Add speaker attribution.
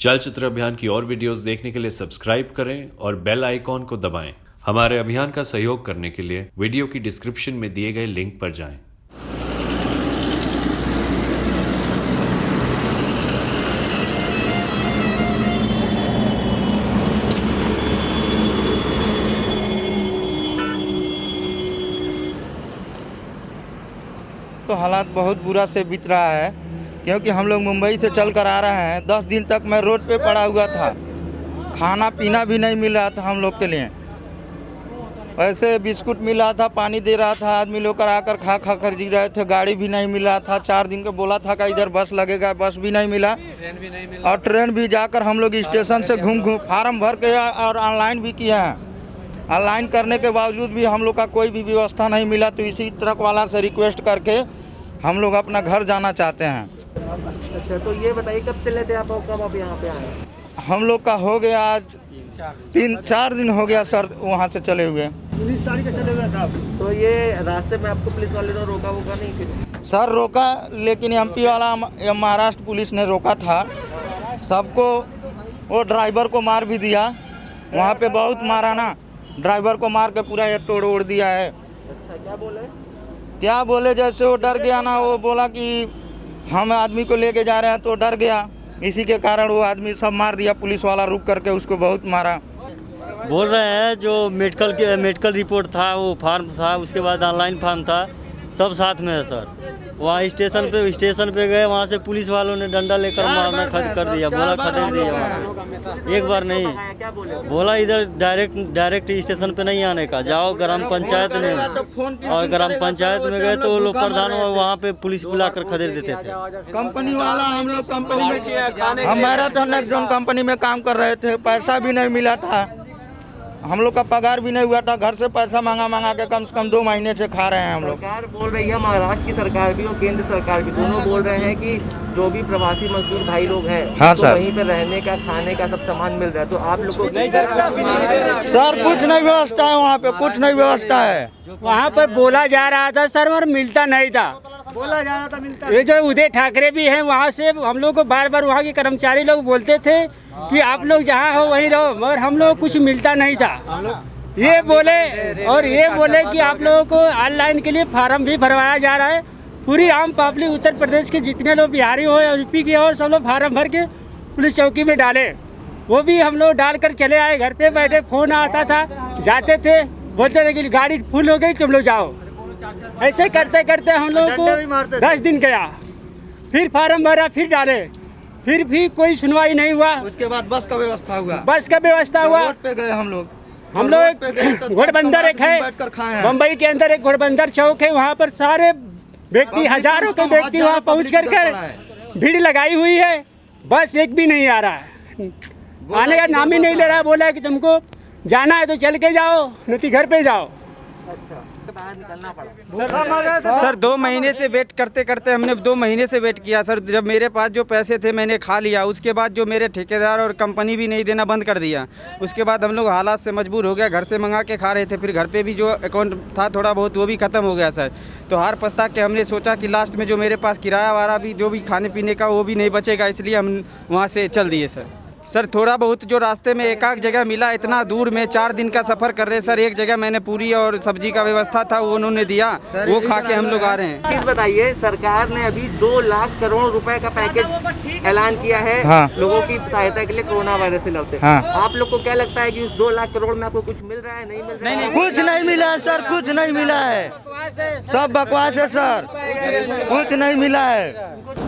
Speaker 1: चलचित्र अभियान की और वीडियोस देखने के लिए सब्सक्राइब करें और बेल आइकॉन को दबाएँ। हमारे अभियान का सहयोग करने के लिए वीडियो की डिस्क्रिप्शन में दिए गए लिंक पर जाएँ।
Speaker 2: तो हालात बहुत बुरा से बीत रहा है। क्योंकि हम लोग मुंबई से चल कर आ रहे हैं। दस दिन तक मैं रोड पे पड़ा हुआ था। खाना पीना भी नहीं मिल रहा था हम लोग के लिए। ऐसे बिस्कुट मिल रहा था, पानी दे रहा था, आदमी लोग कर आकर खा खा कर जी रहे थे। गाड़ी भी नहीं मिल रहा था। चार दिन का बोला था कि इधर बस लगेगा, बस भी नहीं मिला। और ट्रेन भी जाकर हम लोग स्टेशन से घूम घूम फार्म भर के और ऑनलाइन भी किए हैं। ऑनलाइन करने के बावजूद भी हम लोग का कोई भी व्यवस्था नहीं मिला। तो इसी ट्रक वाला से रिक्वेस्ट करके हम लोग अपना घर जाना चाहते हैं।
Speaker 3: अच्छा तो ये बताइए कब चले थे आप और कब आप यहाँ पे आए
Speaker 2: हम लोग का हो गया आज तीन चार दिन हो गया सर वहाँ से चले हुए।
Speaker 3: उन्नीस तारीख चले हुए तो ये रास्ते में आपको पुलिस वाले ने रोका वोका नहीं
Speaker 2: सर रोका लेकिन एमपी वाला महाराष्ट्र पुलिस ने रोका था। सबको वो ड्राइवर को मार भी दिया। वहाँ पे बहुत मारा ना। ड्राइवर को मार के पूरा ये तोड़ ओड़ दिया है।
Speaker 3: अच्छा क्या बोले?
Speaker 2: क्या बोले जैसे वो डर गया ना वो बोला कि हम आदमी को लेके जा रहे हैं तो डर गया। इसी के कारण वो आदमी सब मार दिया, पुलिस वाला रुक करके उसको बहुत मारा।
Speaker 4: बोल रहे हैं, जो मेडिकल के, मेडिकल रिपोर्ट था, वो फार्म था, उसके बाद ऑनलाइन फार्म था, सब साथ में है, सर। वहाँ स्टेशन पे स्टेशन पे गए वहाँ से पुलिस वालों ने डंडा लेकर मारना खद कर दिया बोला खदेड़ दिया वहाँ। एक बार नहीं।
Speaker 3: बोले
Speaker 4: इधर डायरेक्ट डायरेक्ट स्टेशन पे नहीं आने का जाओ ग्राम पंचायत में। और ग्राम पंचायत में गए तो वो लोग प्रधान और वहाँ पे पुलिस बुलाकर खदेड़ देते थे।
Speaker 2: कंपनी वाला हम लोग कंपनी में हम मैराथन नेक्स्ट जोन कंपनी में काम कर रहे थे पैसा भी नहीं मिला था। हम लोग का पगार भी नहीं हुआ था घर से पैसा मांगा मांगा के कम से कम दो महीने से खा रहे हैं हम लोग।
Speaker 3: सरकार बोल रही है महाराष्ट्र की सरकार भी और केंद्र सरकार भी दोनों बोल रहे हैं कि जो भी प्रवासी मजदूर भाई लोग हैं
Speaker 2: हाँ,
Speaker 3: तो
Speaker 2: सर।
Speaker 3: वहीं पे रहने का खाने का सब सामान मिल रहा है तो आप लोग को
Speaker 2: सर कुछ नहीं व्यवस्था है वहाँ पे कुछ नहीं व्यवस्था है।
Speaker 5: वहाँ पर बोला जा रहा था सर मगर मिलता नहीं था। बोला जा रहा था मिलता ये जो उदय ठाकरे भी है वहाँ से हम लोग को बार बार वहाँ के कर्मचारी लोग बोलते थे कि आप लोग जहाँ हो वहीं रहो मगर हम लोग कुछ मिलता नहीं था। ये बोले और ये बोले कि आप लोगों को ऑनलाइन के लिए फार्म भी भरवाया जा रहा है। पूरी आम पब्लिक उत्तर प्रदेश के जितने लोग बिहारी हो या यूपी के और सब लोग फार्म भर के पुलिस चौकी में डाले। वो भी हम लोग डाल कर चले आए घर पे बैठे फ़ोन आता था जाते थे बोलते थे कि गाड़ी फुल हो गई तुम लोग जाओ। ऐसे करते करते हम लोग को दस दिन गया। फिर फार्म भरा फिर डाले। फिर भी कोई सुनवाई नहीं हुआ।
Speaker 2: उसके बाद बस का व्यवस्था हुआ।
Speaker 5: बस का व्यवस्था हुआ।
Speaker 2: रोड पे गए हम लोग।
Speaker 5: हम
Speaker 2: रोड पे गए
Speaker 5: लोग
Speaker 2: तो
Speaker 5: घोड़बंदर एक है। मुंबई के अंदर एक घोड़बंदर चौक है। वहाँ पर सारे व्यक्ति हज़ारों के व्यक्ति वहाँ पहुँच कर कर भीड़ लगाई हुई है। बस एक भी नहीं आ रहा है। आने का नाम ही नहीं ले रहा। बोला कि तुमको जाना है तो चल के जाओ नहीं तो घर पे जाओ।
Speaker 3: बाहर निकलना पड़ा।
Speaker 6: सर सर दो महीने से वेट करते करते हमने दो महीने से वेट किया। सर जब मेरे पास जो पैसे थे मैंने खा लिया। उसके बाद जो मेरे ठेकेदार और कंपनी भी नहीं देना बंद कर दिया। उसके बाद हम लोग हालात से मजबूर हो गया घर से मंगा के खा रहे थे। फिर घर पे भी जो अकाउंट था थोड़ा बहुत वो भी ख़त्म हो गया सर। तो हार पछता के हमने सोचा कि लास्ट में जो मेरे पास किराया वारा भी जो भी खाने पीने का वो भी नहीं बचेगा। इसलिए हम वहाँ से चल दिए सर। सर थोड़ा बहुत जो रास्ते में एक आध जगह मिला इतना दूर में चार दिन का सफ़र कर रहे सर एक जगह मैंने पूरी और सब्ज़ी का व्यवस्था था वो उन्होंने दिया।
Speaker 2: सर,
Speaker 6: वो खा के हम लोग आ रहे हैं।
Speaker 3: चीज़ बताइए सरकार ने अभी दो लाख करोड़ रुपए का पैकेज ऐलान किया है
Speaker 2: हाँ।
Speaker 3: लोगों की सहायता के लिए कोरोना वायरस से लड़ते।
Speaker 2: हाँ।
Speaker 3: आप लोग को क्या लगता है की उस दो लाख करोड़ में आपको कुछ मिल रहा है नहीं मिल रहा है?
Speaker 2: कुछ नहीं मिला है सर कुछ नहीं मिला है। सब बकवास है सर। कुछ नहीं मिला है।